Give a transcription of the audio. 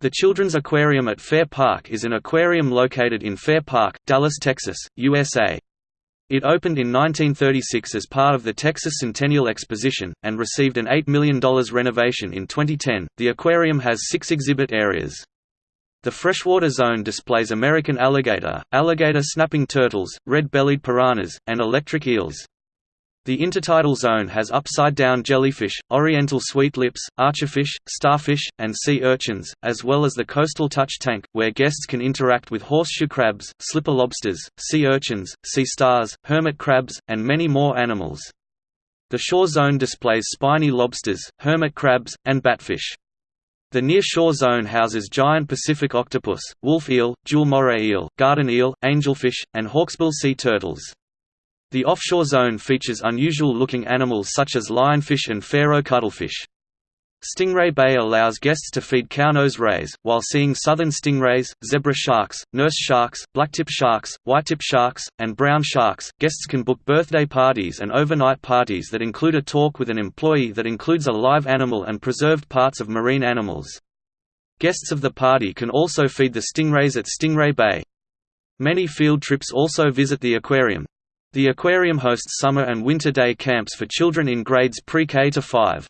The Children's Aquarium at Fair Park is an aquarium located in Fair Park, Dallas, Texas, USA. It opened in 1936 as part of the Texas Centennial Exposition, and received an $8 million renovation in 2010. The aquarium has six exhibit areas. The freshwater zone displays American alligator, alligator snapping turtles, red-bellied piranhas, and electric eels. The intertidal zone has upside-down jellyfish, oriental sweet lips, archerfish, starfish, and sea urchins, as well as the coastal touch tank, where guests can interact with horseshoe crabs, slipper lobsters, sea urchins, sea stars, hermit crabs, and many more animals. The shore zone displays spiny lobsters, hermit crabs, and batfish. The near-shore zone houses giant Pacific octopus, wolf eel, jewel moray eel, garden eel, angelfish, and hawksbill sea turtles. The offshore zone features unusual-looking animals such as lionfish and Pharaoh cuttlefish. Stingray Bay allows guests to feed cownose rays, while seeing southern stingrays, zebra sharks, nurse sharks, blacktip sharks, whitetip sharks, and brown sharks. Guests can book birthday parties and overnight parties that include a talk with an employee that includes a live animal and preserved parts of marine animals. Guests of the party can also feed the stingrays at Stingray Bay. Many field trips also visit the aquarium, the aquarium hosts summer and winter day camps for children in grades pre-K to 5.